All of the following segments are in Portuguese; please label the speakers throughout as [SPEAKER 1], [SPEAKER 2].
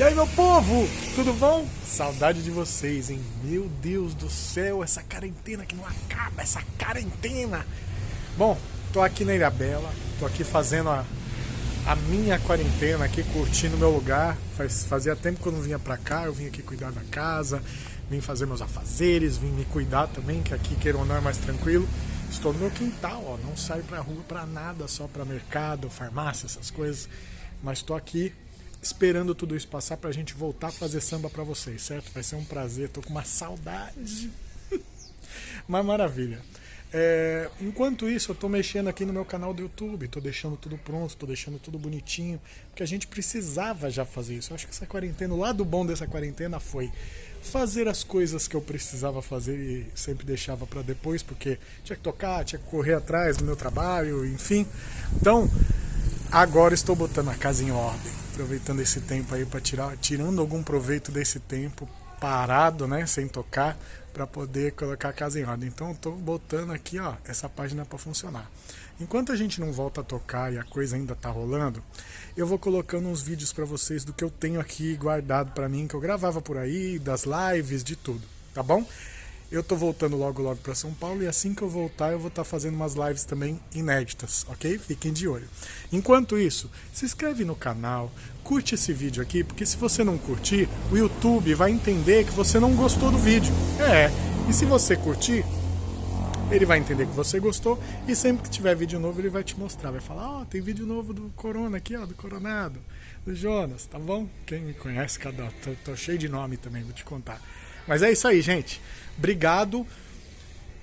[SPEAKER 1] E aí, meu povo, tudo bom? Saudade de vocês, hein? Meu Deus do céu, essa quarentena que não acaba, essa quarentena. Bom, tô aqui na Ilha Bela, tô aqui fazendo a, a minha quarentena aqui, curtindo meu lugar. Faz, fazia tempo que eu não vinha pra cá, eu vim aqui cuidar da casa, vim fazer meus afazeres, vim me cuidar também, que aqui, queira ou não, é mais tranquilo. Estou no meu quintal, ó, não saio pra rua pra nada, só pra mercado, farmácia, essas coisas. Mas tô aqui esperando tudo isso passar pra gente voltar a fazer samba pra vocês, certo? Vai ser um prazer, tô com uma saudade. Mas maravilha. É, enquanto isso, eu tô mexendo aqui no meu canal do YouTube, tô deixando tudo pronto, tô deixando tudo bonitinho, porque a gente precisava já fazer isso. Eu acho que essa quarentena, o lado bom dessa quarentena foi fazer as coisas que eu precisava fazer e sempre deixava para depois, porque tinha que tocar, tinha que correr atrás do meu trabalho, enfim. Então, agora estou botando a casa em ordem aproveitando esse tempo aí para tirar, tirando algum proveito desse tempo parado, né, sem tocar, para poder colocar a casa em ordem. Então, estou botando aqui, ó, essa página para funcionar. Enquanto a gente não volta a tocar e a coisa ainda tá rolando, eu vou colocando uns vídeos para vocês do que eu tenho aqui guardado para mim, que eu gravava por aí, das lives, de tudo, tá bom? Eu tô voltando logo logo para São Paulo e assim que eu voltar eu vou estar tá fazendo umas lives também inéditas, ok? Fiquem de olho. Enquanto isso, se inscreve no canal, curte esse vídeo aqui, porque se você não curtir, o YouTube vai entender que você não gostou do vídeo. É, e se você curtir, ele vai entender que você gostou e sempre que tiver vídeo novo ele vai te mostrar, vai falar, ó, oh, tem vídeo novo do Corona aqui, ó, do Coronado, do Jonas, tá bom? Quem me conhece, cada tô, tô cheio de nome também, vou te contar. Mas é isso aí, gente. Obrigado.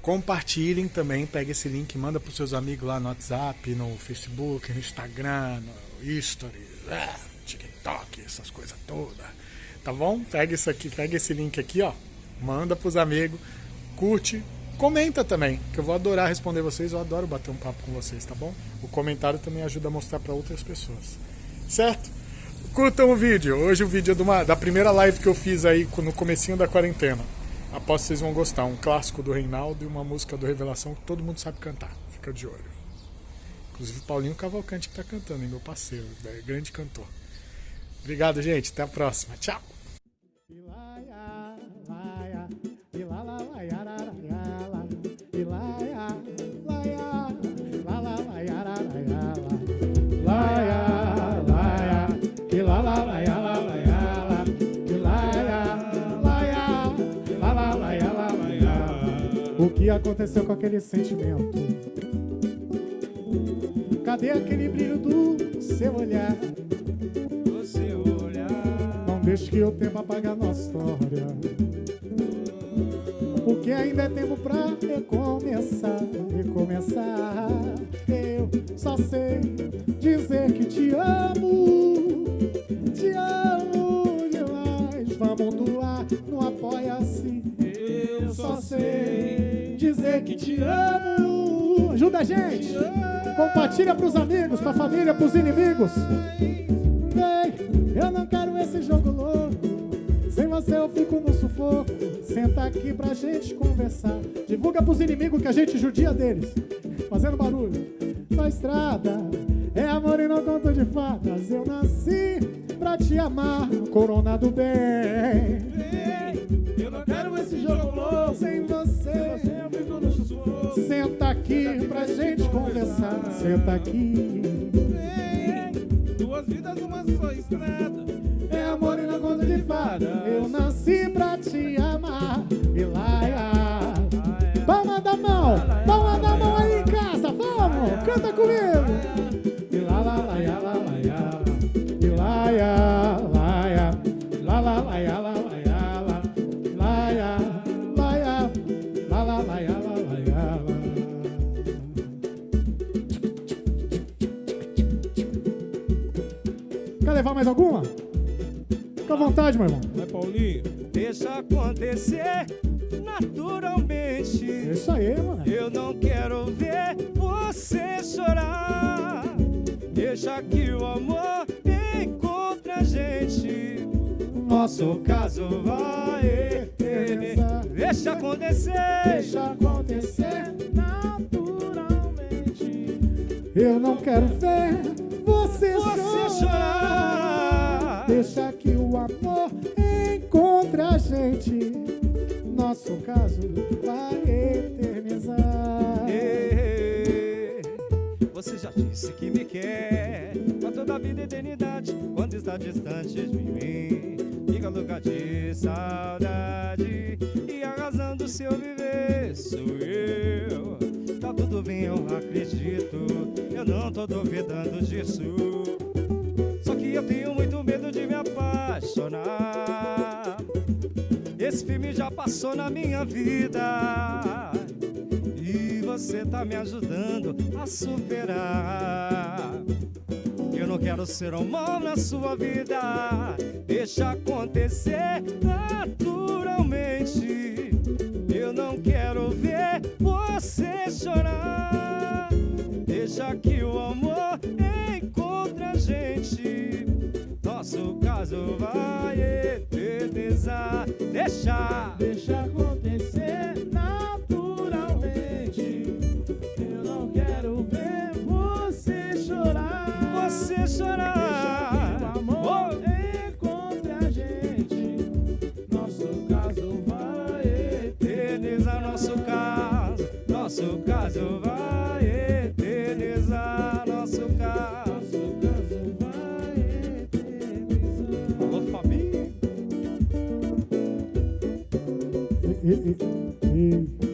[SPEAKER 1] Compartilhem também, pega esse link, manda para os seus amigos lá no WhatsApp, no Facebook, no Instagram, no History, é, TikTok, essas coisas todas. Tá bom? Pega isso aqui, pega esse link aqui, ó. Manda para os amigos, curte, comenta também, que eu vou adorar responder vocês, eu adoro bater um papo com vocês, tá bom? O comentário também ajuda a mostrar para outras pessoas. Certo? Curtam o vídeo. Hoje o vídeo é uma, da primeira live que eu fiz aí no comecinho da quarentena. Aposto que vocês vão gostar. Um clássico do Reinaldo e uma música do Revelação que todo mundo sabe cantar. Fica de olho. Inclusive o Paulinho Cavalcante que está cantando, hein, meu parceiro. É grande cantor. Obrigado, gente. Até a próxima. Tchau. Aconteceu com aquele sentimento? Cadê aquele brilho do seu olhar?
[SPEAKER 2] Do seu olhar.
[SPEAKER 1] Não deixe que o tempo apague a nossa história. Porque ainda é tempo pra recomeçar, recomeçar. Eu só sei dizer que te amo. Ajuda a gente. Compartilha pros amigos, pra família, pros inimigos. Ei, eu não quero esse jogo louco. Sem você eu fico no sufoco. Senta aqui pra gente conversar. Divulga pros inimigos que a gente judia deles. Fazendo barulho. Na estrada é amor e não conto de fadas. Eu nasci pra te amar, corona do bem.
[SPEAKER 2] Eu não quero esse jogo louco.
[SPEAKER 1] Sem você. Senta aqui pra gente conversar. Senta aqui.
[SPEAKER 2] duas vidas, uma só estrada.
[SPEAKER 1] É amor e não conta de fada. Eu nasci pra te amar. Ilaia. Palma da mão. Palma da mão aí em casa. Vamos. Canta comigo. Levar mais alguma? Fica à vontade, meu irmão.
[SPEAKER 2] Vai, Paulinho. Deixa acontecer naturalmente.
[SPEAKER 1] É isso aí, mano.
[SPEAKER 2] Eu não quero ver você chorar. Deixa que o amor encontre a gente. Nosso caso vai eternizar. Deixa acontecer.
[SPEAKER 1] Deixa acontecer naturalmente. Eu não quero ver você,
[SPEAKER 2] Você chorar.
[SPEAKER 1] Deixa que o
[SPEAKER 3] o amor encontre a gente, nosso caso vai eternizar.
[SPEAKER 2] você já disse que me quer pra toda a vida e eternidade, quando está distante de mim. Fica louca de saudade e a razão do seu viver sou eu. Tá tudo bem, eu acredito, eu não tô duvidando disso. Só que eu tenho muito medo de me apaixonar. Esse filme já passou na minha vida. E você tá me ajudando a superar. Eu não quero ser um mal na sua vida. Deixa acontecer naturalmente. Eu não quero ver você chorar. Deixa que o amor eternizar. Deixa,
[SPEAKER 3] deixa acontecer naturalmente. Eu não quero ver você chorar.
[SPEAKER 2] Você chorar.
[SPEAKER 3] Deixa que o amor encontre
[SPEAKER 2] família.
[SPEAKER 3] Ei, ei, ei.